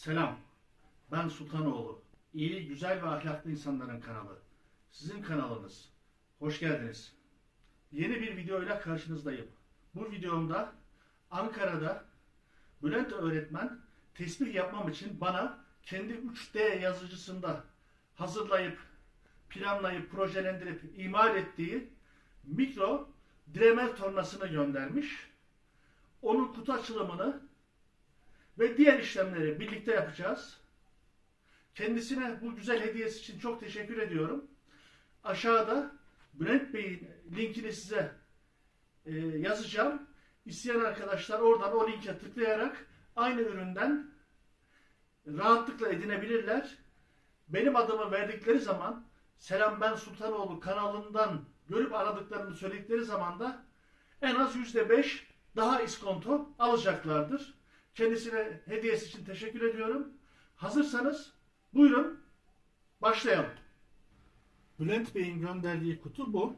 Selam. Ben Sultanoğlu. İyi, güzel ve ahlaklı insanların kanalı. Sizin kanalınız. Hoş geldiniz. Yeni bir videoyla karşınızdayım. Bu videomda Ankara'da Bülent öğretmen tesbih yapmam için bana kendi 3D yazıcısında hazırlayıp, planlayıp, projelendirip, imal ettiği mikro Dremel tornasını göndermiş. Onun kutu açılımını ve diğer işlemleri birlikte yapacağız. Kendisine bu güzel hediyesi için çok teşekkür ediyorum. Aşağıda Bülent Bey'in linkini size e, yazacağım. İsteyen arkadaşlar oradan o linke tıklayarak aynı üründen rahatlıkla edinebilirler. Benim adımı verdikleri zaman Selam Ben Sultanoğlu kanalından görüp aradıklarını söyledikleri zaman da en az %5 daha iskonto alacaklardır. Kendisine hediyesi için teşekkür ediyorum. Hazırsanız buyurun başlayalım. Bülent Bey'in gönderdiği kutu bu.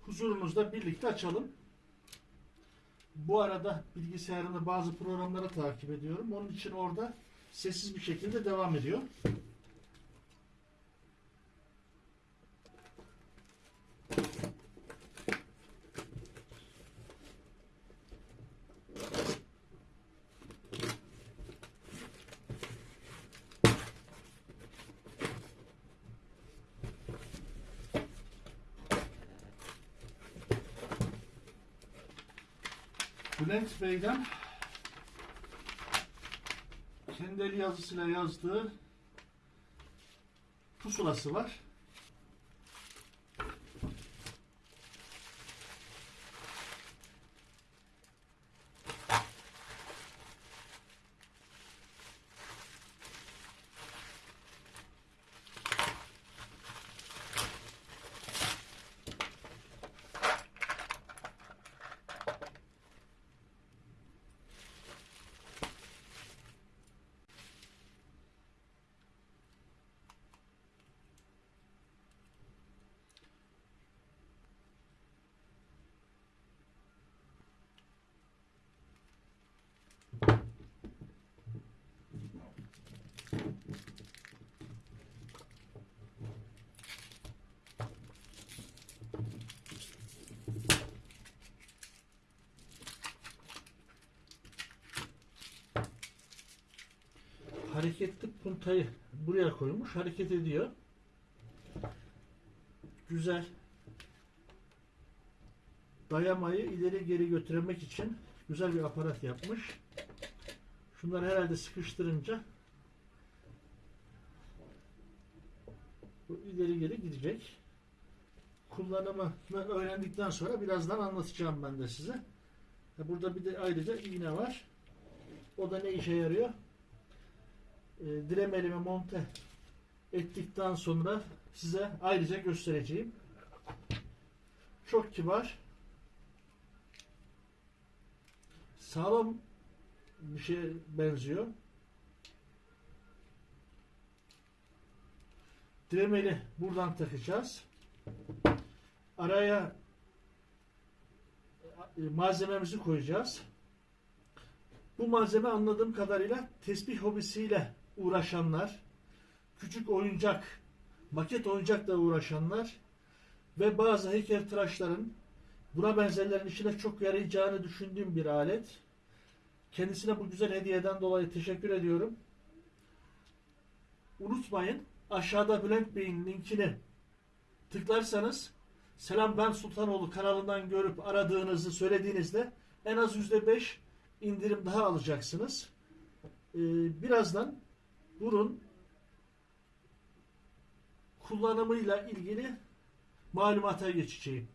Huzurunuzda birlikte açalım. Bu arada bilgisayarında bazı programları takip ediyorum. Onun için orada sessiz bir şekilde devam ediyor. Bülent Bey'den kendi yazısıyla yazdığı pusulası var. Hareketli puntayı buraya koymuş. Hareket ediyor. Güzel. Dayamayı ileri geri götürmek için güzel bir aparat yapmış. Şunları herhalde sıkıştırınca bu ileri geri gidecek. Kullanımını öğrendikten sonra birazdan anlatacağım ben de size. Burada bir de ayrıca iğne var. O da ne işe yarıyor? E, diremelimi monte ettikten sonra size ayrıca göstereceğim. Çok kibar. Sağlam bir şeye benziyor. Diremeli buradan takacağız. Araya e, malzememizi koyacağız. Bu malzeme anladığım kadarıyla tesbih hobisiyle uğraşanlar, küçük oyuncak, maket oyuncakla uğraşanlar ve bazı heykeltıraşların buna benzerlerin işine çok yarayacağını düşündüğüm bir alet. Kendisine bu güzel hediyeden dolayı teşekkür ediyorum. Unutmayın aşağıda Bülent Bey'in linkini tıklarsanız Selam Ben Sultanoğlu kanalından görüp aradığınızı söylediğinizde en az %5 indirim daha alacaksınız. Ee, birazdan bunun kullanımıyla ilgili malumata geçeceğim.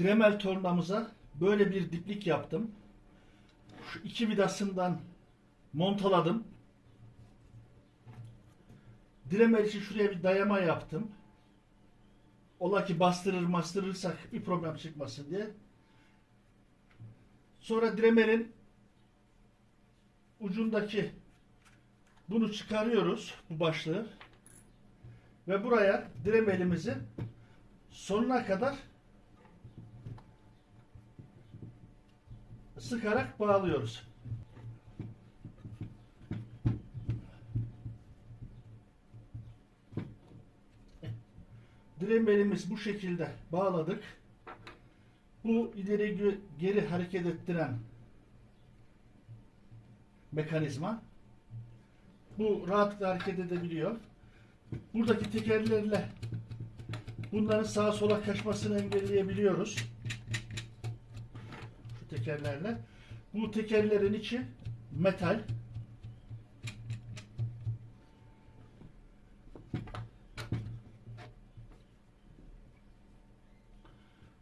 Dremel tornamıza böyle bir diplik yaptım. Şu iki vidasından montaladım. Dremel için şuraya bir dayama yaptım. Ola ki bastırır bastırırsak bir problem çıkmasın diye. Sonra Dremel'in ucundaki bunu çıkarıyoruz bu başlığı ve buraya Dremel'imizi sonuna kadar sıkarak bağlıyoruz. Diremelimiz bu şekilde bağladık. Bu ileri geri hareket ettiren mekanizma. Bu rahatlıkla hareket edebiliyor. Buradaki tekerlerle bunların sağa sola kaçmasını engelleyebiliyoruz. Şu tekerlerle. Bu tekerlerin içi metal.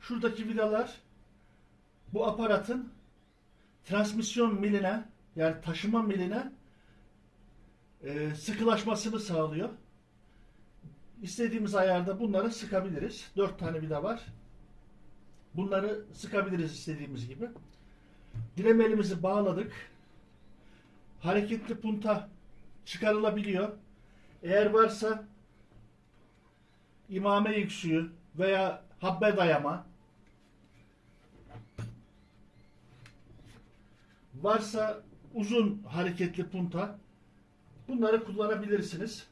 Şuradaki vidalar bu aparatın transmisyon miline yani taşıma miline e, sıkılaşmasını sağlıyor. İstediğimiz ayarda bunları sıkabiliriz. Dört tane vida var. Bunları sıkabiliriz istediğimiz gibi. Diremelimizi bağladık. Hareketli punta çıkarılabiliyor. Eğer varsa imame yüksüğü veya habbe dayama varsa uzun hareketli punta bunları kullanabilirsiniz.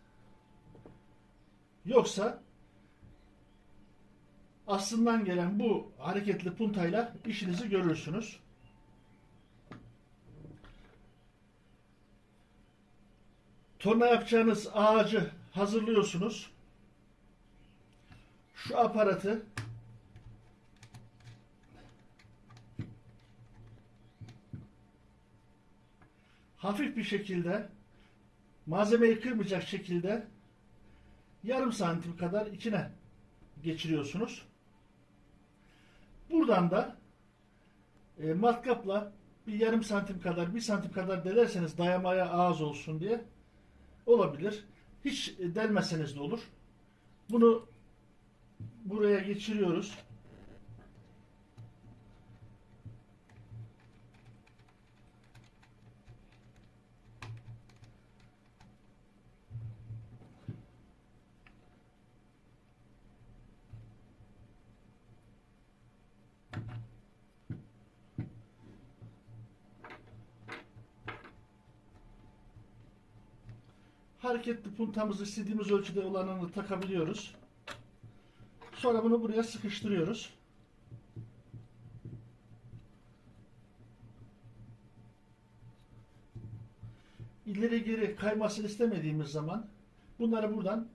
Yoksa aslından gelen bu hareketli puntayla işinizi görürsünüz. Torna yapacağınız ağacı hazırlıyorsunuz. Şu aparatı hafif bir şekilde malzemeyi kırmayacak şekilde yarım santim kadar içine geçiriyorsunuz. Buradan da e, matkapla bir yarım santim kadar, bir santim kadar delerseniz dayamaya ağız olsun diye olabilir. Hiç delmeseniz de olur. Bunu buraya geçiriyoruz. Hareketli puntamızı istediğimiz ölçüde olanını takabiliyoruz. Sonra bunu buraya sıkıştırıyoruz. İleri geri kaymasını istemediğimiz zaman bunları buradan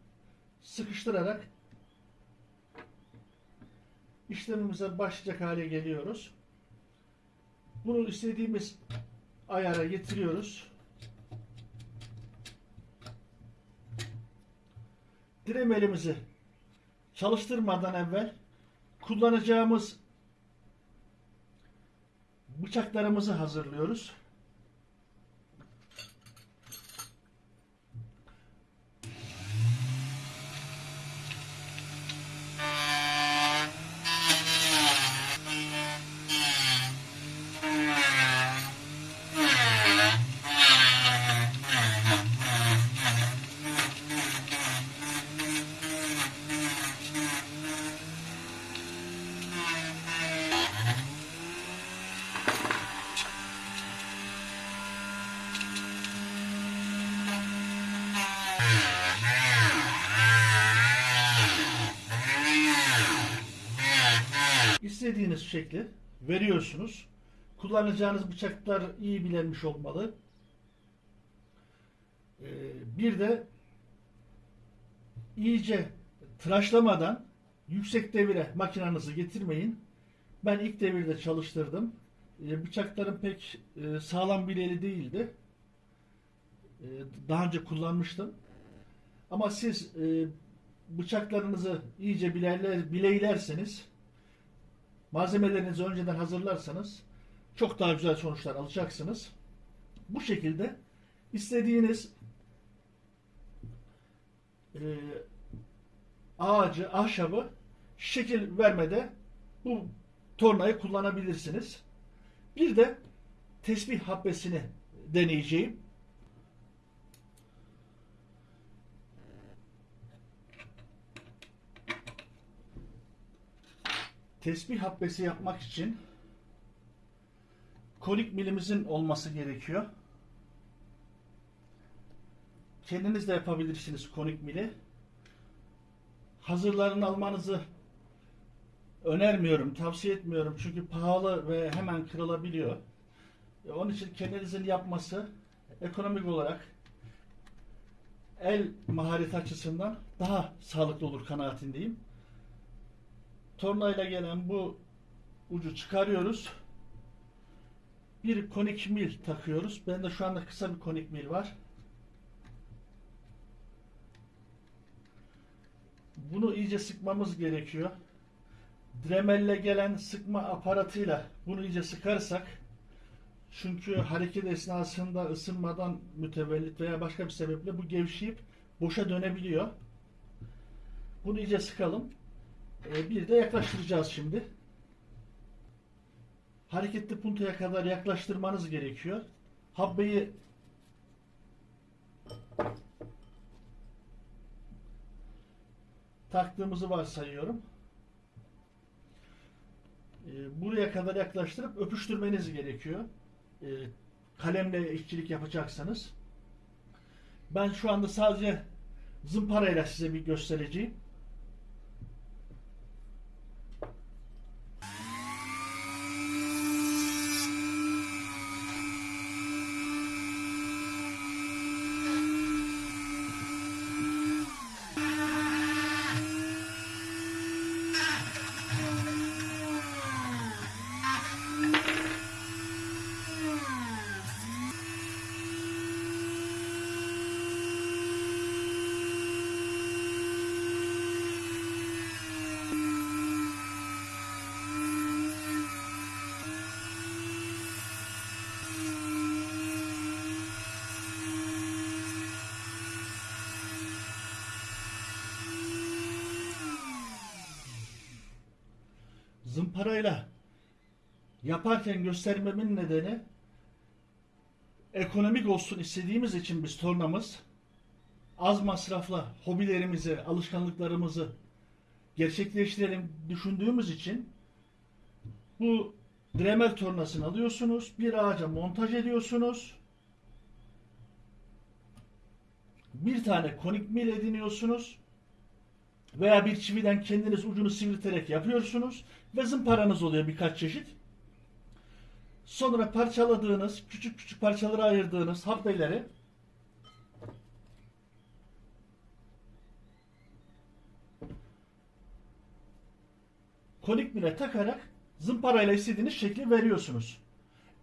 sıkıştırarak işlemimize başlayacak hale geliyoruz. Bunu istediğimiz ayara getiriyoruz. Diremelimizi çalıştırmadan evvel kullanacağımız bıçaklarımızı hazırlıyoruz. İstediğiniz şekli veriyorsunuz. Kullanacağınız bıçaklar iyi bilinmiş olmalı. Ee, bir de iyice tıraşlamadan yüksek devire makinanızı getirmeyin. Ben ilk devirde çalıştırdım. Ee, bıçaklarım pek e, sağlam bileğli değildi. Ee, daha önce kullanmıştım. Ama siz e, bıçaklarınızı iyice bileyler, bileylerseniz malzemelerinizi önceden hazırlarsanız çok daha güzel sonuçlar alacaksınız. Bu şekilde istediğiniz e, ağacı, ahşabı şekil vermede bu tornayı kullanabilirsiniz. Bir de tesbih habbesini deneyeceğim. Tesbih habbesi yapmak için kolik milimizin olması gerekiyor. Kendiniz de yapabilirsiniz konik mili. Hazırlarını almanızı önermiyorum, tavsiye etmiyorum. Çünkü pahalı ve hemen kırılabiliyor. E, Onun için kendinizin yapması ekonomik olarak el mahareti açısından daha sağlıklı olur kanaatindeyim. Tornayla gelen bu ucu çıkarıyoruz. Bir konik mil takıyoruz. Bende şu anda kısa bir konik mil var. Bunu iyice sıkmamız gerekiyor. Dremelle gelen sıkma aparatıyla bunu iyice sıkarsak çünkü hareket esnasında ısınmadan mütevellit veya başka bir sebeple bu gevşeyip boşa dönebiliyor. Bunu iyice sıkalım. Ee, bir de yaklaştıracağız şimdi. Hareketli puntaya kadar yaklaştırmanız gerekiyor. Habbeyi taktığımızı varsayıyorum. Ee, buraya kadar yaklaştırıp öpüştürmeniz gerekiyor. Ee, kalemle işçilik yapacaksanız. Ben şu anda sadece zımparayla size bir göstereceğim. Zımparayla yaparken göstermemin nedeni ekonomik olsun istediğimiz için biz tornamız az masrafla hobilerimizi, alışkanlıklarımızı gerçekleştirelim düşündüğümüz için bu Dremel tornasını alıyorsunuz, bir ağaca montaj ediyorsunuz. Bir tane konik mil ediniyorsunuz veya bir çividen kendiniz ucunu sivrilterek yapıyorsunuz ve zımparanız oluyor birkaç çeşit. Sonra parçaladığınız, küçük küçük parçalara ayırdığınız habbeleri konik mile takarak zımparayla istediğiniz şekli veriyorsunuz.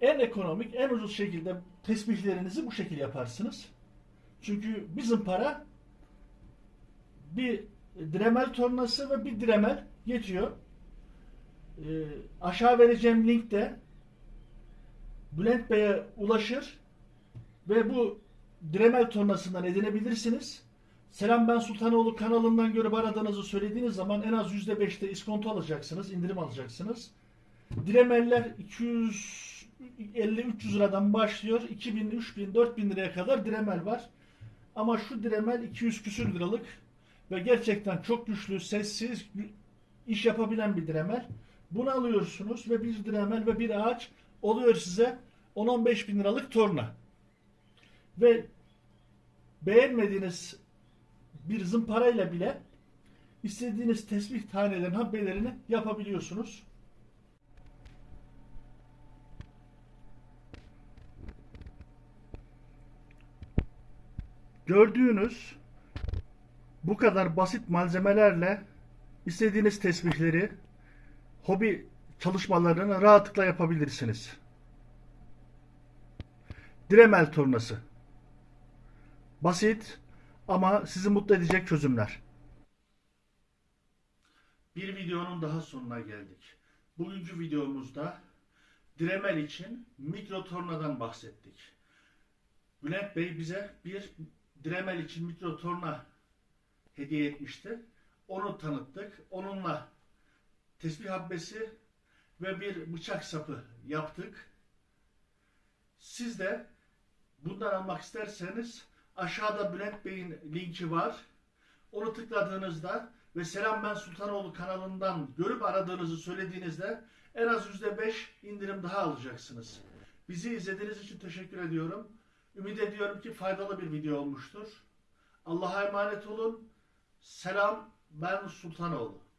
En ekonomik, en ucuz şekilde tesbihlerinizi bu şekilde yaparsınız. Çünkü bir zımpara bir Dremel tornası ve bir Dremel yetiyor. Ee, aşağı vereceğim linkte Bülent Bey'e ulaşır ve bu Dremel tornasından edinebilirsiniz. Selam ben Sultanoğlu kanalından görüp aradığınızı söylediğiniz zaman en az %5'te iskonto alacaksınız, indirim alacaksınız. Dremeller 250-300 liradan başlıyor. 2000, 3000, 4000 liraya kadar Dremel var. Ama şu Dremel 200 küsür liralık ve gerçekten çok güçlü, sessiz, iş yapabilen bir Dremel. Bunu alıyorsunuz ve bir Dremel ve bir ağaç oluyor size 10-15 bin liralık torna. Ve beğenmediğiniz bir zımparayla bile istediğiniz tesbih tanelerin habbelerini yapabiliyorsunuz. Gördüğünüz bu kadar basit malzemelerle istediğiniz tesbihleri, hobi çalışmalarını rahatlıkla yapabilirsiniz. Dremel tornası. Basit ama sizi mutlu edecek çözümler. Bir videonun daha sonuna geldik. Bugünkü videomuzda Dremel için mikro tornadan bahsettik. Bülent Bey bize bir Dremel için mikro torna hediye etmişti. Onu tanıttık. Onunla tesbih habbesi ve bir bıçak sapı yaptık. Siz de bundan almak isterseniz aşağıda Bülent Bey'in linki var. Onu tıkladığınızda ve Selam Ben Sultanoğlu kanalından görüp aradığınızı söylediğinizde en az %5 indirim daha alacaksınız. Bizi izlediğiniz için teşekkür ediyorum. Ümit ediyorum ki faydalı bir video olmuştur. Allah'a emanet olun. Selam ben Sultanoğlu.